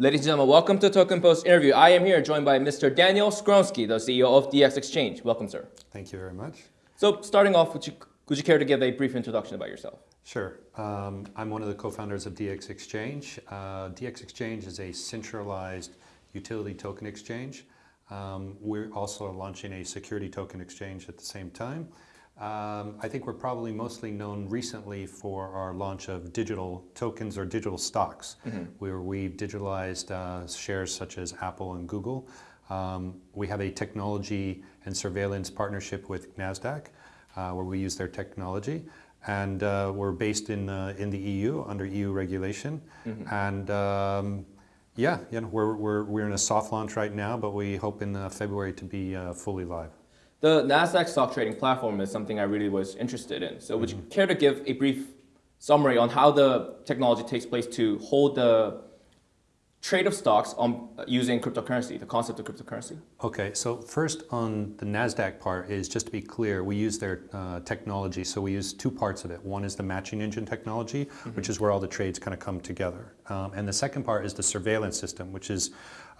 Ladies and gentlemen, welcome to Token Post interview. I am here joined by Mr. Daniel Skowronski, the CEO of DX Exchange. Welcome, sir. Thank you very much. So starting off, would you, would you care to give a brief introduction about yourself? Sure. Um, I'm one of the co-founders of DX Exchange. Uh, DX Exchange is a centralized utility token exchange. Um, we're also launching a security token exchange at the same time. Um, I think we're probably mostly known recently for our launch of digital tokens or digital stocks, mm -hmm. where we've digitalized uh, shares such as Apple and Google. Um, we have a technology and surveillance partnership with NASDAQ, uh, where we use their technology. And uh, we're based in, uh, in the EU, under EU regulation. Mm -hmm. And um, yeah, you know, we're, we're, we're in a soft launch right now, but we hope in uh, February to be uh, fully live. The NASDAQ stock trading platform is something I really was interested in. So would you mm-hmm. care to give a brief summary on how the technology takes place to hold the trade of stocks on using cryptocurrency, the concept of cryptocurrency? Okay, so first on the NASDAQ part is just to be clear, we use their uh, technology. So we use two parts of it. One is the matching engine technology, mm -hmm. which is where all the trades kind of come together. Um, and the second part is the surveillance system, which is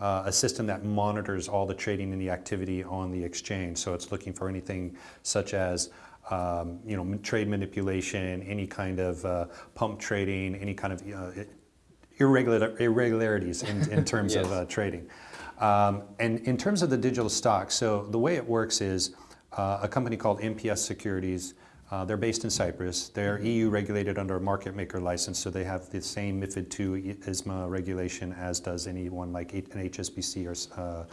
uh, a system that monitors all the trading and the activity on the exchange. So it's looking for anything such as um, you know, trade manipulation, any kind of uh, pump trading, any kind of uh, irregular, irregularities in, in terms yes. of uh, trading. Um, and in terms of the digital stock, so the way it works is uh, a company called MPS Securities, uh, they're based in Cyprus. They're EU regulated under a market maker license, so they have the same MIFID II ESMA regulation as does anyone like an HSBC or, uh,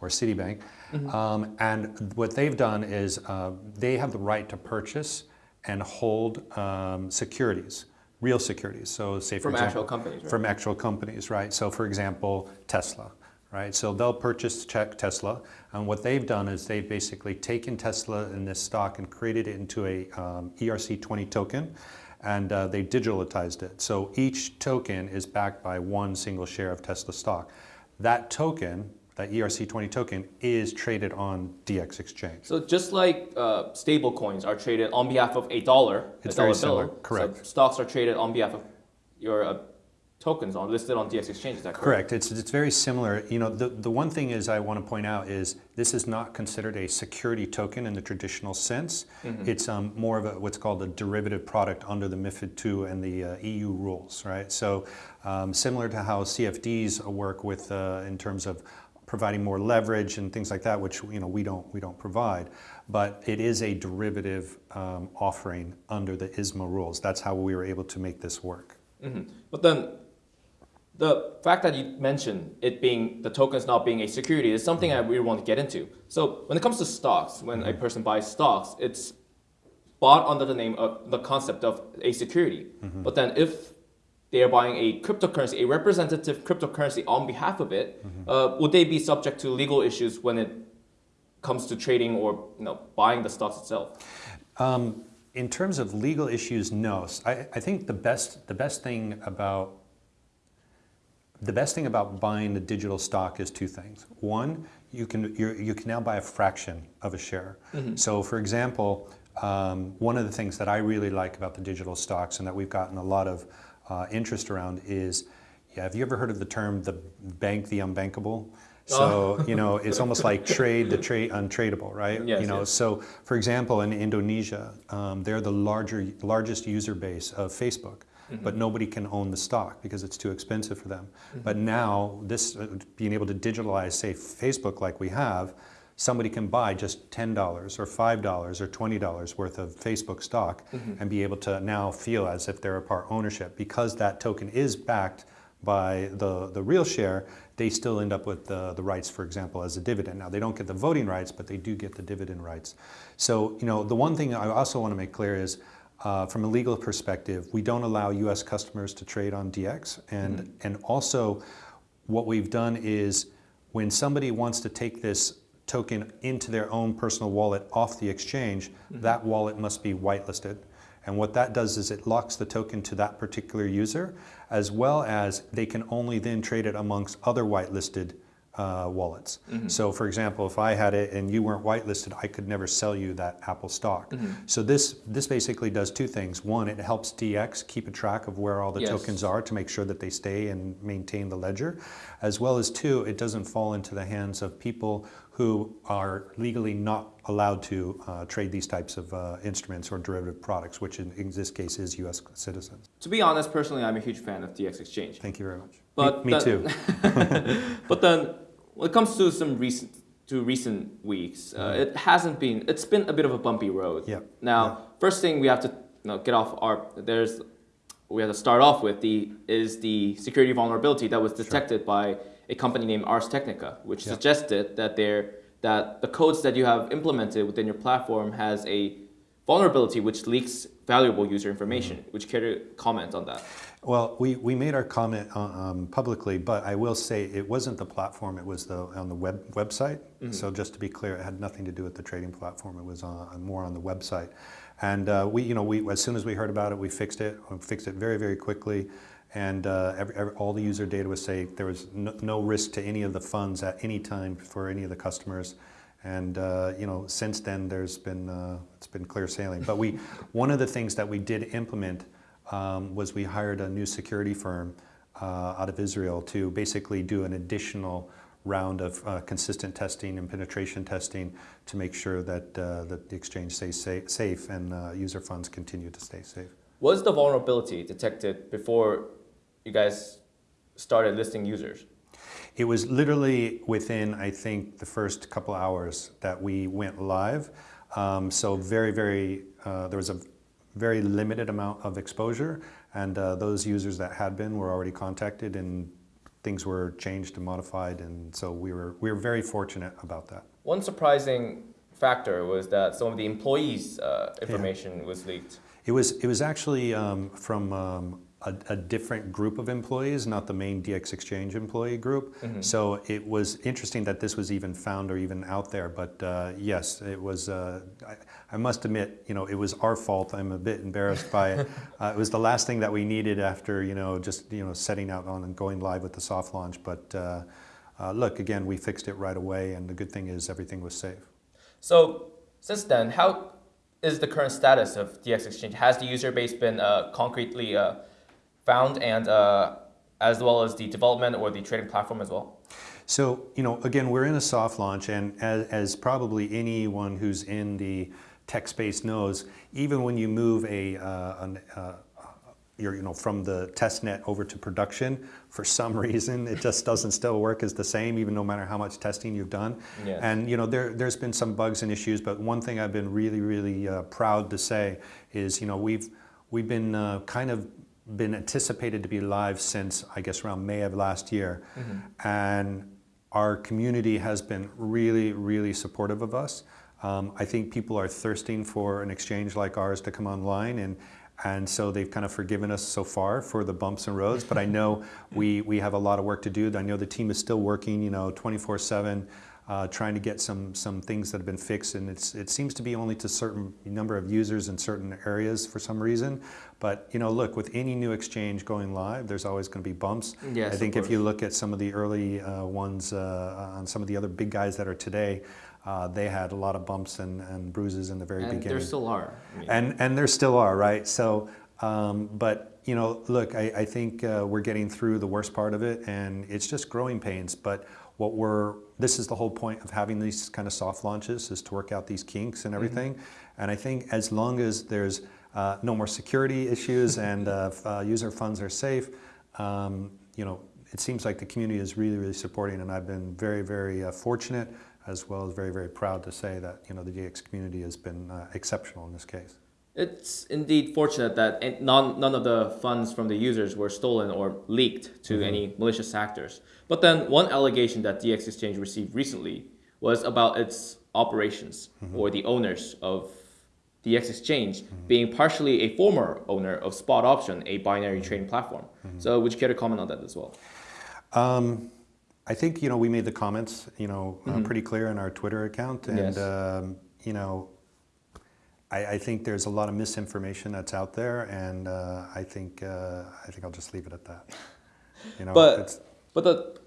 or Citibank. Mm -hmm. um, and what they've done is uh, they have the right to purchase and hold um, securities real securities. So say for from example, actual companies, right? from actual companies, right? So for example, Tesla, right? So they'll purchase check Tesla, and what they've done is they've basically taken Tesla in this stock and created it into a um, ERC20 token, and uh, they digitalized it. So each token is backed by one single share of Tesla stock. That token that ERC20 token is traded on DX Exchange. So just like uh, stable coins are traded on behalf of a dollar, it's a dollar very similar, bill, correct. So stocks are traded on behalf of your uh, tokens on listed on DX Exchange, is that correct? Correct, it's, it's very similar. You know, the, the one thing is I want to point out is this is not considered a security token in the traditional sense. Mm -hmm. It's um, more of a, what's called a derivative product under the MIFID II and the uh, EU rules, right? So um, similar to how CFDs work with uh, in terms of providing more leverage and things like that, which you know we don't we don't provide. But it is a derivative um, offering under the ESMA rules. That's how we were able to make this work. Mm -hmm. But then the fact that you mentioned it being the tokens not being a security is something I really want to get into. So when it comes to stocks, when a mm-hmm. person buys stocks, it's bought under the name of the concept of a security. Mm -hmm. But then if they are buying a cryptocurrency, a representative cryptocurrency on behalf of it, mm -hmm. uh, would they be subject to legal issues when it comes to trading or you know, buying the stocks itself? Um, in terms of legal issues, no. I, I think the best, the best thing about the best thing about buying a digital stock is two things. One, you can you can now buy a fraction of a share. Mm -hmm. So, for example, um, one of the things that I really like about the digital stocks and that we've gotten a lot of uh, interest around is, yeah, have you ever heard of the term the bank the unbankable? So, oh. you know, it's almost like trade the trade untradeable, right? Yes, you know, yes. so for example, in Indonesia, um, they're the larger, largest user base of Facebook. Mm -hmm. But nobody can own the stock because it's too expensive for them. Mm -hmm. But now, this uh, being able to digitalize, say, Facebook like we have, somebody can buy just $10 or $5 or $20 worth of Facebook stock mm -hmm. and be able to now feel as if they're a part ownership. Because that token is backed by the, the real share, they still end up with the, the rights, for example, as a dividend. Now, they don't get the voting rights, but they do get the dividend rights. So, you know, the one thing I also want to make clear is uh, from a legal perspective, we don't allow U.S. customers to trade on DX. And, mm -hmm. and also, what we've done is when somebody wants to take this token into their own personal wallet off the exchange, mm -hmm. that wallet must be whitelisted. And what that does is it locks the token to that particular user, as well as they can only then trade it amongst other whitelisted uh, wallets. So, for example, if I had it and you weren't whitelisted, I could never sell you that Apple stock. So this this basically does two things. One, it helps DX keep a track of where all the Yes. tokens are to make sure that they stay and maintain the ledger, as well as two, it doesn't fall into the hands of people who are legally not allowed to uh, trade these types of uh, instruments or derivative products, which in, in this case is U.S. citizens. To be honest, personally, I'm a huge fan of DX Exchange. Thank you very much. But me, me too. But then, when it comes to some recent to recent weeks, uh, it hasn't been. It's been a bit of a bumpy road. Yeah. Now, first thing we have to you know, get off our there's we have to start off with the is the security vulnerability that was detected by a company named Ars Technica, which suggested that there that the codes that you have implemented within your platform has a vulnerability which leaks valuable user information. Mm-hmm. Would you care to comment on that? Well, we, we made our comment uh, um, publicly, but I will say it wasn't the platform, it was the, on the web, website. So just to be clear, it had nothing to do with the trading platform, it was on, more on the website. And uh, we, you know, we, as soon as we heard about it, we fixed it, we fixed it very, very quickly. And uh, every, every, all the user data was safe. There was no, no risk to any of the funds at any time for any of the customers. And uh, you know, since then, there's been uh, it's been clear sailing. But we, one of the things that we did implement um, was we hired a new security firm uh, out of Israel to basically do an additional round of uh, consistent testing and penetration testing to make sure that uh, that the exchange stays safe, safe and uh, user funds continue to stay safe. Was the vulnerability detected before you guys started listing users? It was literally within, I think, the first couple hours that we went live. Um, so very, very, uh, there was a very limited amount of exposure, and uh, those users that had been were already contacted, and things were changed and modified, and so we were we were very fortunate about that. One surprising factor was that some of the employees' uh, information was leaked. It was it was actually um, from um, a, a different group of employees, not the main DX Exchange employee group. So it was interesting that this was even found or even out there. But uh, yes, it was. Uh, I, I must admit, you know, it was our fault. I'm a bit embarrassed by it. Uh, it was the last thing that we needed after you know just you know setting out on and going live with the soft launch. But uh, uh, look, again, we fixed it right away, and the good thing is everything was safe. So since then, how is the current status of DX Exchange? Has the user base been uh, concretely uh, found, and uh, as well as the development or the trading platform as well? So, you know, again, we're in a soft launch, and as, as probably anyone who's in the tech space knows, even when you move a, uh, an, uh, your, you know, from the test net over to production, for some reason, it just doesn't still work as the same, even no matter how much testing you've done. Yes. And, you know, there, there's been some bugs and issues, but one thing I've been really, really uh, proud to say is, you know, we've, we've been uh, kind of been anticipated to be live since, I guess, around May of last year. And our community has been really, really supportive of us. Um, I think people are thirsting for an exchange like ours to come online, and and so they've kind of forgiven us so far for the bumps and roads. But I know we we have a lot of work to do. I know the team is still working, you know, 24/7, uh, trying to get some some things that have been fixed, and it's it seems to be only to certain number of users in certain areas for some reason. But you know, look, with any new exchange going live, there's always going to be bumps. Yes, I think if you look at some of the early uh, ones uh, on some of the other big guys that are today, uh, they had a lot of bumps and, and bruises in the very And beginning. there still are. I mean, and and there still are, right? So, um, but you know, look, I, I think uh, we're getting through the worst part of it, and it's just growing pains. But what we're this is the whole point of having these kind of soft launches is to work out these kinks and everything. And I think as long as there's uh, no more security issues and uh, uh, user funds are safe, um, you know, it seems like the community is really, really supporting, and I've been very, very uh, fortunate, as well as very, very proud to say that you know the DX community has been uh, exceptional in this case. It's indeed fortunate that none, none of the funds from the users were stolen or leaked to any malicious actors. But then one allegation that DX Exchange received recently was about its operations or the owners of DX Exchange being partially a former owner of Spot Option, a binary trading platform. So would you care to comment on that as well? Um, I think you know we made the comments you know uh, pretty clear in our Twitter account, and Yes. um, you know. I, I think there's a lot of misinformation that's out there, and uh, I think uh, I think I'll just leave it at that. You know, But it's, but the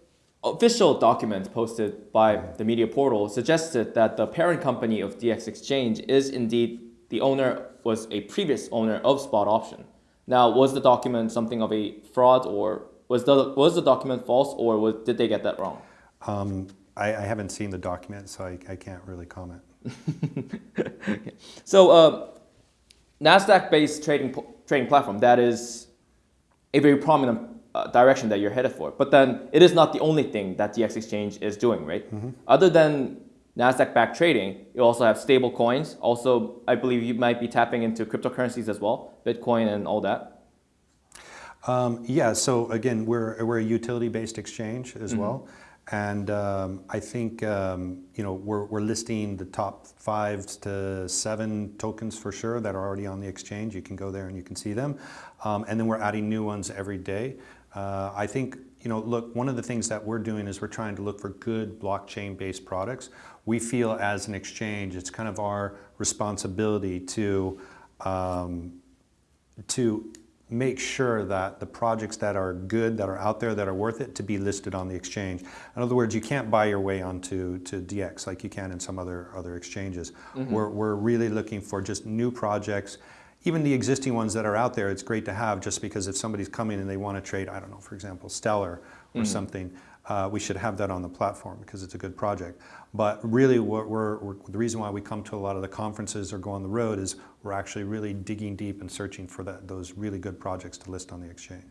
official document posted by the media portal suggested that the parent company of DX Exchange is indeed the owner was a previous owner of Spot Option. Now, was the document something of a fraud, or was the was the document false, or was, did they get that wrong? Um, I, I, haven't seen the document, so I, I can't really comment. Okay. So, uh, Nasdaq-based trading trading platform that is a very prominent uh, direction that you're headed for. But then it is not the only thing that DX Exchange is doing, right? Mm -hmm. Other than Nasdaq-backed trading, you also have stable coins. Also, I believe you might be tapping into cryptocurrencies as well, Bitcoin and all that. Um, yeah, so again, we're, we're a utility-based exchange as mm -hmm. well. And um, I think um, you know we're, we're listing the top five to seven tokens for sure that are already on the exchange. You can go there and you can see them. Um, and then we're adding new ones every day. Uh, I think you know, look, one of the things that we're doing is we're trying to look for good blockchain-based products. We feel as an exchange, it's kind of our responsibility to um, to make sure that the projects that are good, that are out there, that are worth it, to be listed on the exchange. In other words, you can't buy your way onto to DX like you can in some other, other exchanges. Mm -hmm. We're, we're really looking for just new projects, even the existing ones that are out there, it's great to have just because if somebody's coming and they want to trade, I don't know, for example, Stellar or mm -hmm. something, uh, we should have that on the platform because it's a good project. But really, what we're, we're, the reason why we come to a lot of the conferences or go on the road is we're actually really digging deep and searching for that, those really good projects to list on the exchange.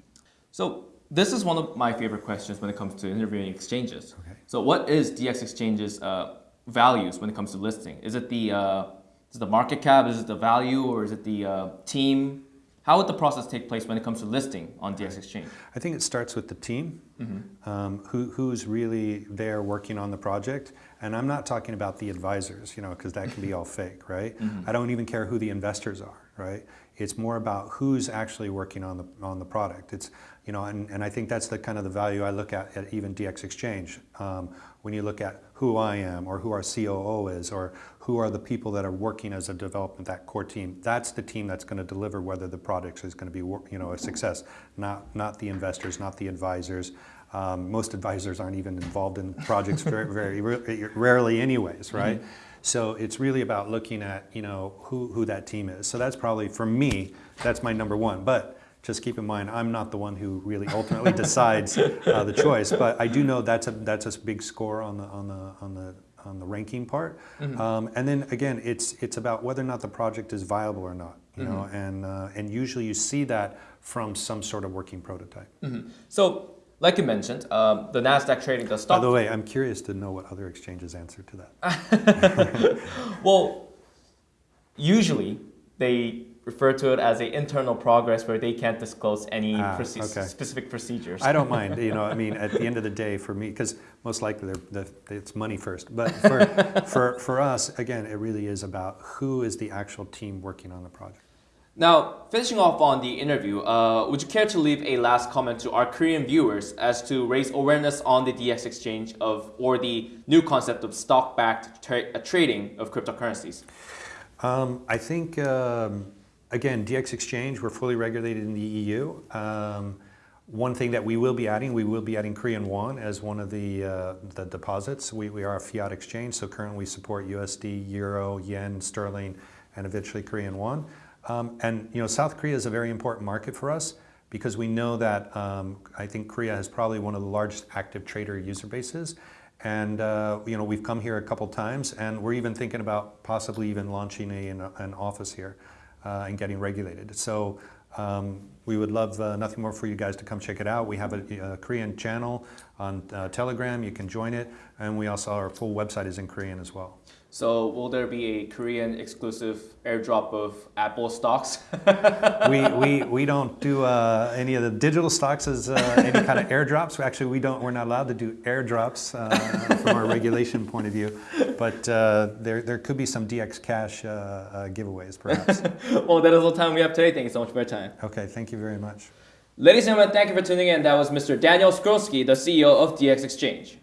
So this is one of my favorite questions when it comes to interviewing exchanges. Okay. So what is DX Exchange's uh, values when it comes to listing? Is it the uh, is it the market cap? Is it the value? Or is it the uh, team? How would the process take place when it comes to listing on DX Exchange? I think it starts with the team, mm -hmm. um, who, who's really there working on the project. And I'm not talking about the advisors, you know, because that can be all fake, right? Mm -hmm. I don't even care who the investors are, right? It's more about who's actually working on the on the product. It's you know, and, and I think that's the kind of the value I look at at even DX Exchange. Um, when you look at who I am or who our COO is or who are the people that are working as a development, that core team. That's the team that's going to deliver whether the product is going to be you know, a success, not, not the investors, not the advisors. Um, most advisors aren't even involved in projects very, very rarely anyways, right? Mm -hmm. So it's really about looking at, you know, who, who that team is. So that's probably, for me, that's my number one. But just keep in mind, I'm not the one who really ultimately decides uh, the choice, but I do know that's a that's a big score on the on the on the on the ranking part. Mm -hmm. um, and then again, it's it's about whether or not the project is viable or not. You mm -hmm. know, and uh, and usually you see that from some sort of working prototype. Mm -hmm. So, like you mentioned, um, the Nasdaq trading the stock. By the way, I'm curious to know what other exchanges answer to that. well, usually they refer to it as an internal progress where they can't disclose any ah, proce okay. specific procedures. I don't mind. You know, I mean, at the end of the day, for me, because most likely they're, they're, it's money first. But for, for, for us, again, it really is about who is the actual team working on the project. Now, finishing off on the interview, uh, would you care to leave a last comment to our Korean viewers as to raise awareness on the DX exchange of or the new concept of stock-backed tra trading of cryptocurrencies? Um, I think um, again, DX Exchange, we're fully regulated in the EU. Um, one thing that we will be adding, we will be adding Korean won as one of the, uh, the deposits. We, we are a fiat exchange, so currently we support USD, Euro, Yen, Sterling, and eventually Korean won. Um, and you know, South Korea is a very important market for us because we know that um, I think Korea has probably one of the largest active trader user bases. And uh, you know, we've come here a couple times and we're even thinking about possibly even launching a, an, an office here uh, and getting regulated. So um, we would love uh, nothing more for you guys to come check it out. We have a, a Korean channel on uh, Telegram. You can join it. And we also, our full website is in Korean as well. So will there be a Korean exclusive airdrop of Apple stocks? we, we, we don't do uh, any of the digital stocks as uh, any kind of airdrops. Actually, we don't, we're not allowed to do airdrops uh, from our regulation point of view. But uh, there, there could be some DX Cash uh, uh, giveaways, perhaps. well, that is all the time we have today. Thank you so much for your time. Okay, thank you very much. Ladies and gentlemen, thank you for tuning in. That was Mr. Daniel Skowronski, the CEO of DX Exchange.